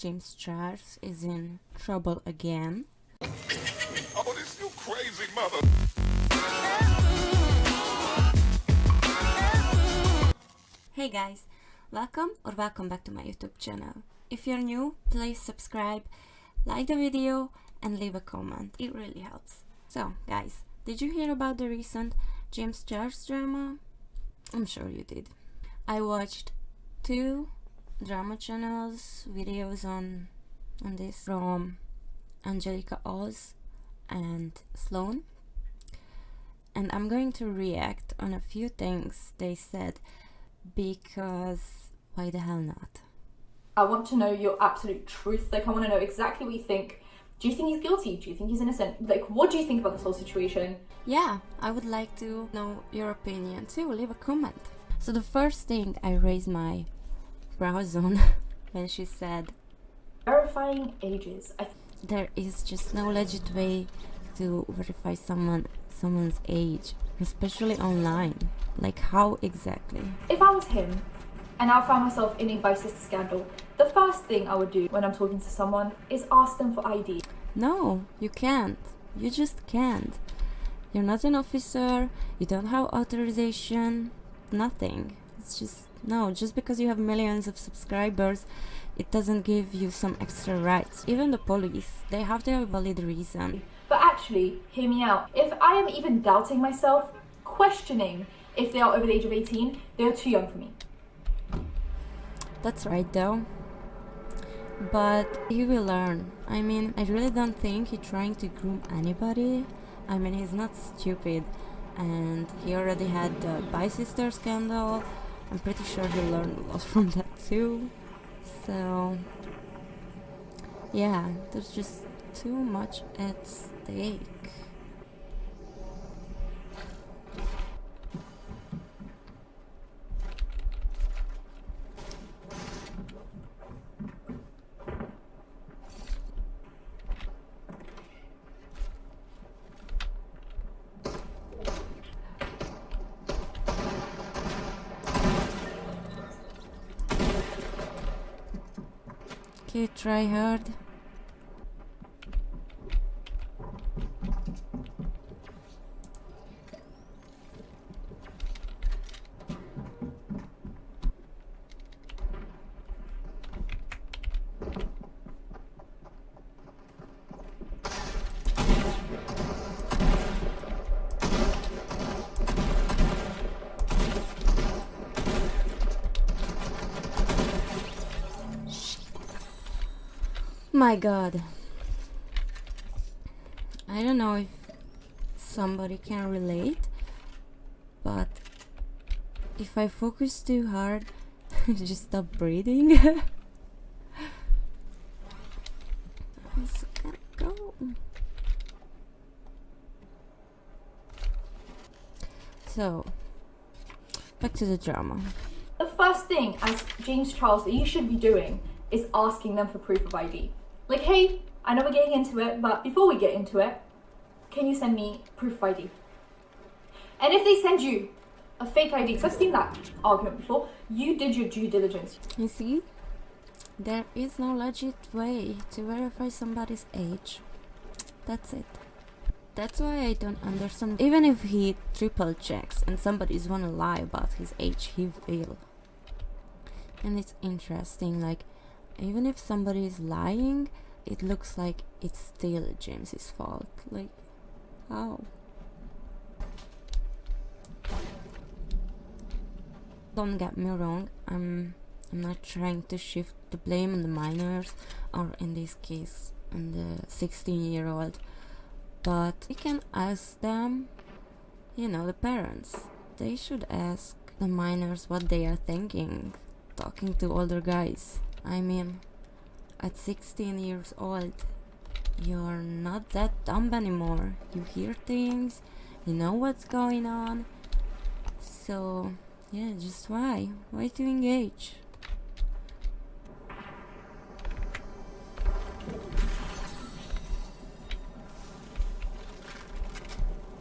James Charles is in trouble again. Oh, this you crazy mother. Hey guys, welcome or welcome back to my YouTube channel. If you're new, please subscribe, like the video and leave a comment. It really helps. So guys, did you hear about the recent James Charles drama? I'm sure you did. I watched two drama channels videos on on this from Angelica Oz and Sloan and I'm going to react on a few things they said because why the hell not? I want to know your absolute truth. Like, I want to know exactly what you think. Do you think he's guilty? Do you think he's innocent? Like, what do you think about this whole situation? Yeah, I would like to know your opinion too. Leave a comment. So the first thing I raised my brows on when she said Verifying ages. I there is just no legit way to verify someone someone's age, especially online. Like how exactly? if I was him and I found myself in a vice sister scandal, the first thing I would do when I'm talking to someone is ask them for ID. No, you can't. You just can't. You're not an officer, you don't have authorization, nothing. It's just, no, just because you have millions of subscribers, it doesn't give you some extra rights. Even the police, they have to have a valid reason. But actually, hear me out. If I am even doubting myself, questioning if they are over the age of 18, they are too young for me. That's right though. But he will learn. I mean, I really don't think he's trying to groom anybody. I mean, he's not stupid. And he already had the Bye Sister scandal. I'm pretty sure he learned a lot from that too. So, yeah, there's just too much at stake. Okay, try hard. My god. I don't know if somebody can relate, but if I focus too hard, just stop breathing. So, go. So, back to the drama. The first thing as James Charles that you should be doing is asking them for proof of ID. Like, hey, I know we're getting into it, but before we get into it, can you send me proof ID? And if they send you a fake ID, because I've seen that argument before, you did your due diligence. You see, there is no legit way to verify somebody's age. That's it. That's why I don't understand. Even if he triple checks and somebody's wanna lie about his age, he will. And it's interesting, like, even if somebody is lying, it looks like it's still James's fault. Like, how? Don't get me wrong, I'm I'm not trying to shift the blame on the minors or in this case on the 16 year old but we can ask them you know the parents they should ask the minors what they are thinking talking to older guys i mean at 16 years old you're not that dumb anymore. You hear things you know what's going on. So yeah just why? Why to engage?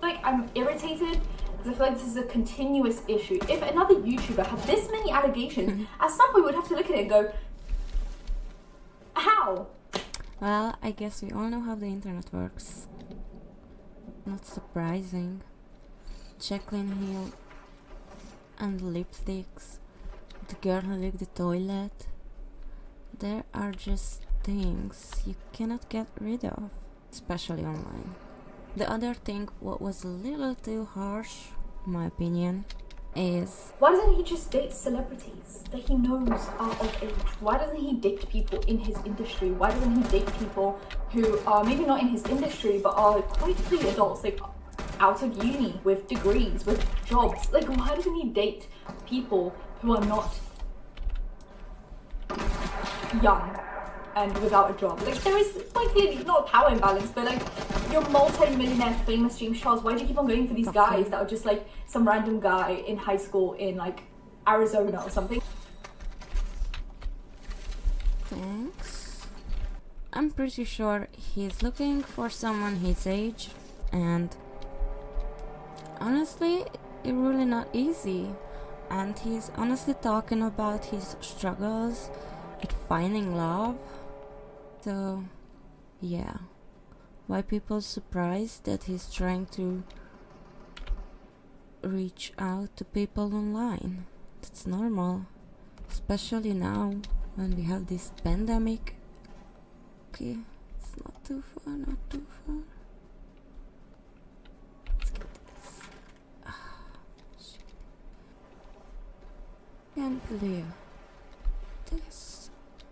Like, I'm irritated. Because I feel like this is a continuous issue. If another YouTuber had this many allegations, at some point we would have to look at it and go, how? Well, I guess we all know how the internet works. Not surprising. Jaclyn Hill and lipsticks. The girl who licked the toilet. There are just things you cannot get rid of, especially online. The other thing, what was a little too harsh, in my opinion, is Why doesn't he just date celebrities that he knows are of age? Why doesn't he date people in his industry? Why doesn't he date people who are maybe not in his industry but are quite clearly adults, like out of uni with degrees, with jobs? Like, why doesn't he date people who are not young and without a job? Like, there is like not a power imbalance, but like you're multi-millionaire, famous James Charles. Why do you keep on going for these guys that are just like some random guy in high school in like Arizona or something? Thanks. I'm pretty sure he's looking for someone his age, and honestly, it's really not easy. And he's honestly talking about his struggles at finding love. So, yeah. Why people surprised that he's trying to reach out to people online? That's normal especially now when we have this pandemic. Okay, it's not too far, not too far. Let's get this. Ah, shit. Can't believe.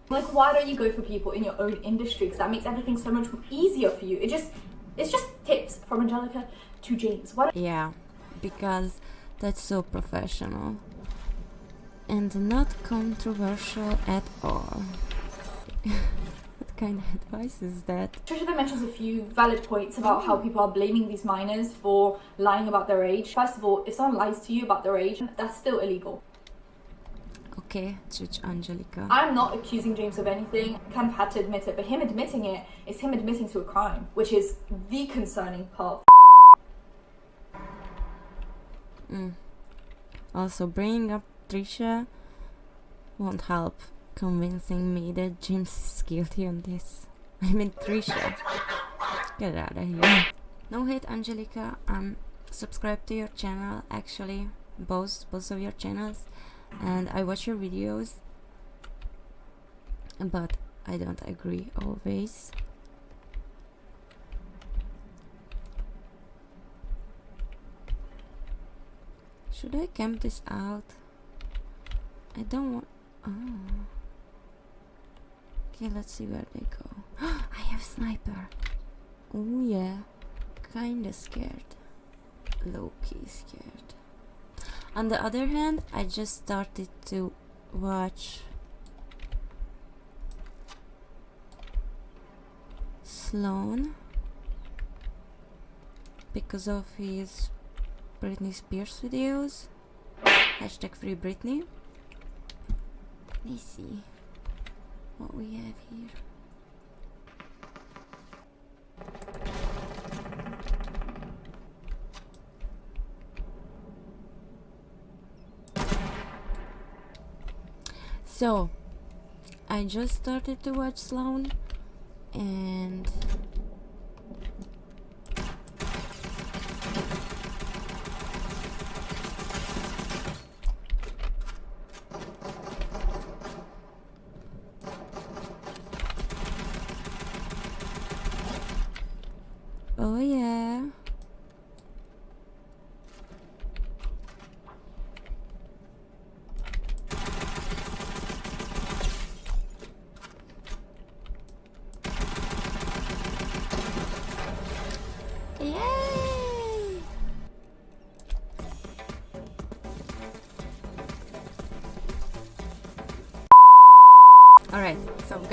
Like, why don't you go for people in your own industry? Because that makes everything so much easier for you. It just, it's just tips from Angelica to James. Why Yeah, because that's so professional and not controversial at all. what kind of advice is that? Trisha then mentions a few valid points about how people are blaming these minors for lying about their age. First of all, if someone lies to you about their age, that's still illegal. Okay, Judge Angelica. I'm not accusing James of anything. Kind of had to admit it, but him admitting it is him admitting to a crime, which is the concerning part. Mm. Also, bringing up Trisha won't help convincing me that James is guilty on this. I mean, Trisha. Get out of here. No hate, Angelica. I'm subscribed to your channel, actually. Both, both of your channels. And I watch your videos. But I don't agree always. Should I camp this out? I don't want. Oh. Okay, let's see where they go. I have sniper. Oh yeah, kinda scared. Low key scared. On the other hand, I just started to watch Sloan because of his Britney Spears videos. Hashtag free Britney. Let's see what we have here. So, I just started to watch Sloan and Oh yeah.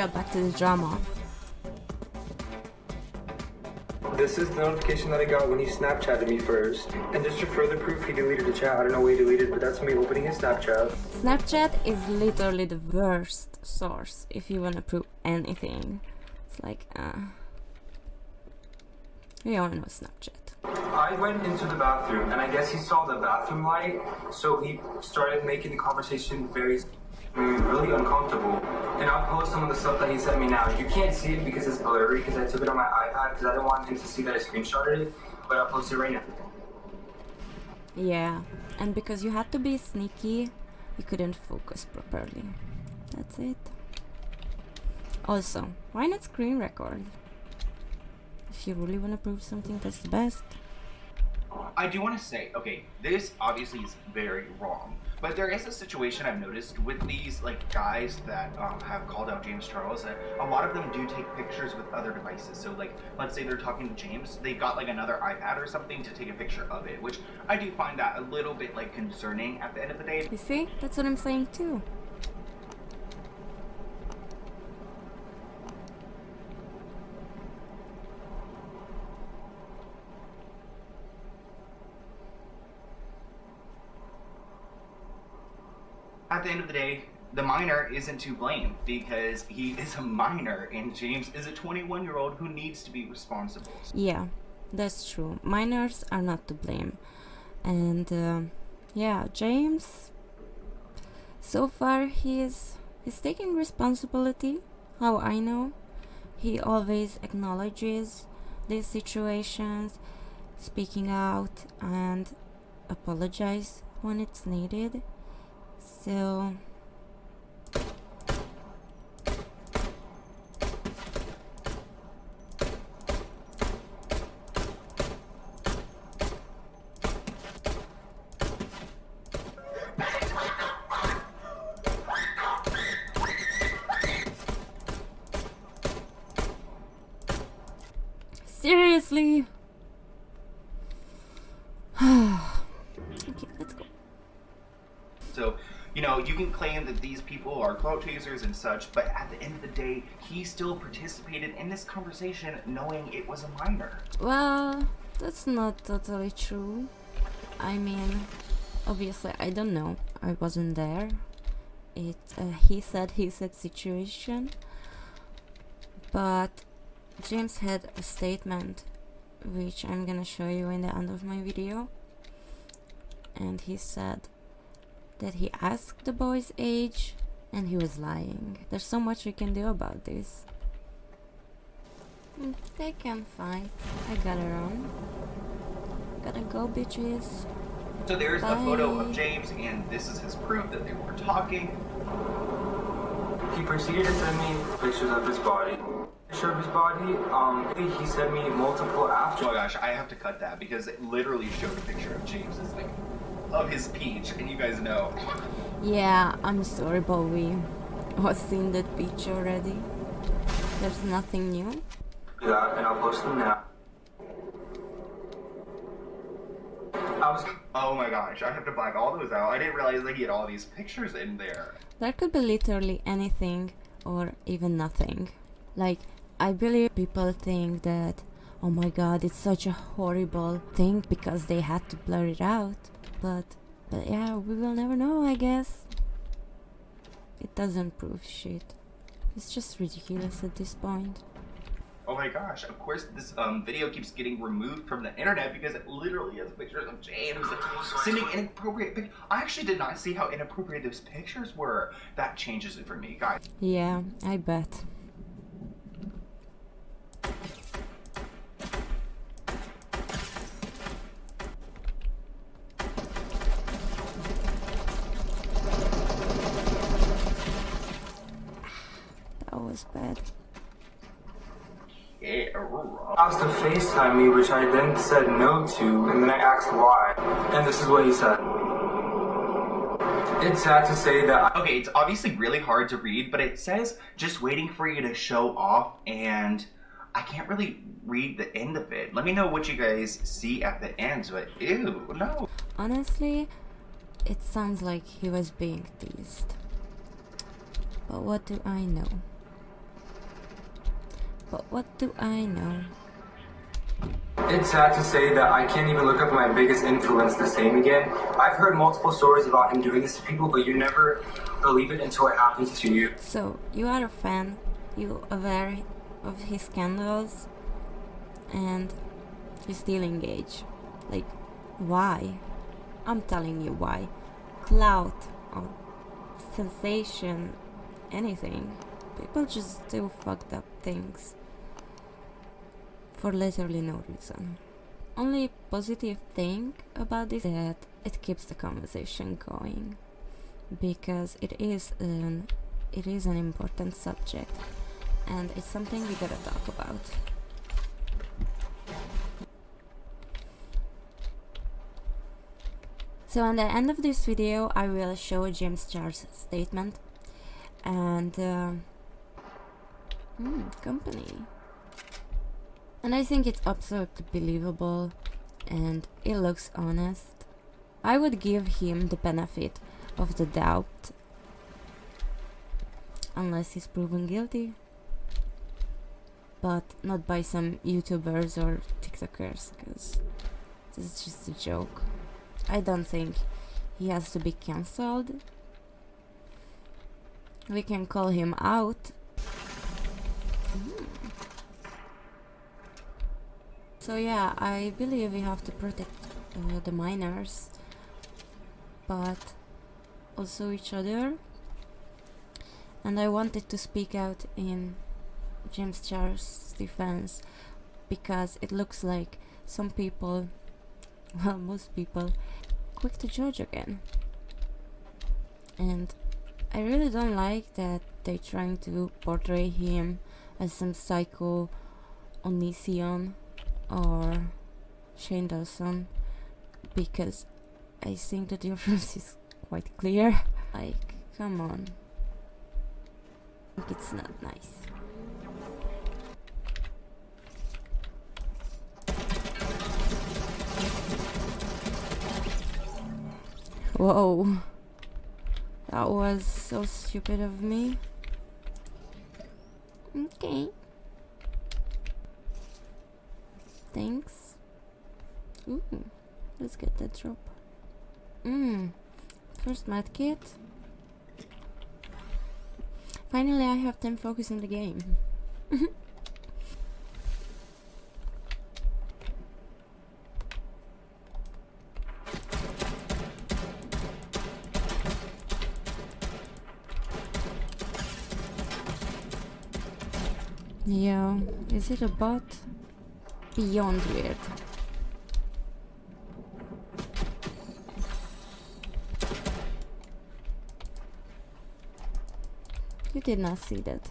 Got back to the drama. This is the notification that I got when he Snapchatted me first. And just for further proof, he deleted the chat. I don't know why he deleted, but that's me opening his Snapchat. Snapchat is literally the worst source if you wanna prove anything. It's like, uh. We all know Snapchat. I went into the bathroom, and I guess he saw the bathroom light, so he started making the conversation very, really uncomfortable. and I'll post some of the stuff that he sent me now. You can't see it because it's blurry because I took it on my iPad because I didn't want him to see that I screenshotted it, but I'll post it right now. Yeah, and because you had to be sneaky, you couldn't focus properly. That's it. Also, why not screen record? If you really want to prove something, that's the best. I do want to say, okay, this obviously is very wrong, but there is a situation I've noticed with these like guys that um, have called out James Charles that a lot of them do take pictures with other devices. So like, let's say they're talking to James, they got like another iPad or something to take a picture of it, which I do find that a little bit like concerning at the end of the day. You see? That's what I'm saying too. At the end of the day, the minor isn't to blame because he is a minor and James is a 21 year old who needs to be responsible. Yeah, that's true. Minors are not to blame. And uh, yeah, James so far he's he's taking responsibility, how I know. He always acknowledges these situations, speaking out and apologize when it's needed. So seriously. okay, let's go. So, you know, you can claim that these people are clout chasers and such, but at the end of the day, he still participated in this conversation knowing it was a minor. Well, that's not totally true. I mean, obviously, I don't know. I wasn't there. It uh, he said he said situation, but James had a statement, which I'm gonna show you in the end of my video, and he said that he asked the boy's age and he was lying. There's so much we can do about this. Mm, They can fight. I got it on. Gotta go, bitches. So there's a photo of James, and this is his proof that they were talking. He proceeded to send me pictures of his body. Picture of his body, um, he sent me multiple after. Oh after. my gosh, I have to cut that because it literally showed a picture of James as like of his peach, and you guys know. Yeah, I'm sorry, but we was seen that picture already. There's nothing new. Yeah, and I'll post them now. I was Oh my gosh, I have to black all those out. I didn't realize that he had all these pictures in there. There could be literally anything or even nothing. Like, I believe people think that, oh my god, it's such a horrible thing because they had to blur it out. But, but yeah, we will never know, I guess. It doesn't prove shit. It's just ridiculous at this point. Oh my gosh, of course this um, video keeps getting removed from the internet because it literally has pictures of James sending inappropriate pic- I actually did not see how inappropriate those pictures were. That changes it for me, guys. Yeah, I bet. That was bad. Yeah, asked to FaceTime me, which I then said no to, and then I asked why. And this is what he said. It's sad to say that Okay, it's obviously really hard to read, but it says just waiting for you to show off, and I can't really read the end of it. Let me know what you guys see at the end, but ew, no. Honestly, it sounds like he was being teased. But what do I know? But what do I know? It's sad to say that I can't even look up my biggest influence the same again. I've heard multiple stories about him doing this to people, but you never believe it until it happens to you. So, you are a fan, you aware of his scandals, and you still engage. Like, why? I'm telling you why. Clout or sensation, anything. People just do fucked up things for literally no reason. Only positive thing about this is that it keeps the conversation going because it is an it is an important subject and it's something we gotta talk about. So at the end of this video I will show James Charles' statement and uh, hmm, company. And I think it's absolutely believable and it looks honest. I would give him the benefit of the doubt unless he's proven guilty. But not by some youtubers or tiktokers because this is just a joke. I don't think he has to be cancelled. We can call him out so yeah i believe we have to protect uh, the minors, but also each other and I wanted to speak out in James Charles' defense because it looks like some people, well, most people, quick to judge again. And I really don't like that they're trying to portray him as some psycho Onision or Shane Dawson because I think the difference is quite clear. Like, come on. It's not nice. Whoa. That was so stupid of me. Okay. Thanks. Ooh, let's get that drop. Mmm. First medkit. Finally, I have time focus on the game. yeah, is it a bot? Beyond weird. You did not see that.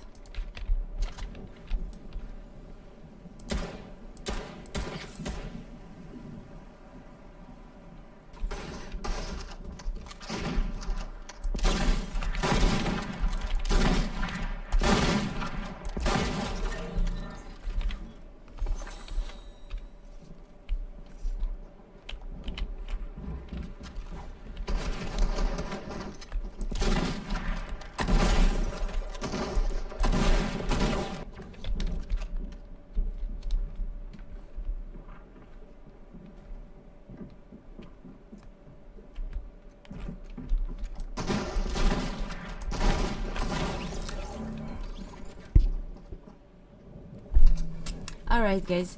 Alright guys,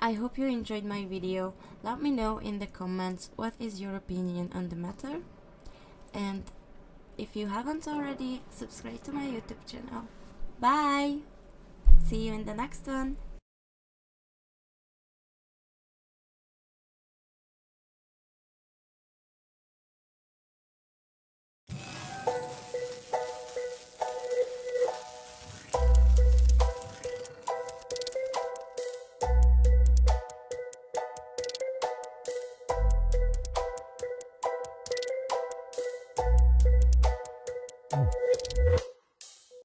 I hope you enjoyed my video. Let me know in the comments what is your opinion on the matter. And if you haven't already, subscribe to my YouTube channel. Bye! See you in the next one.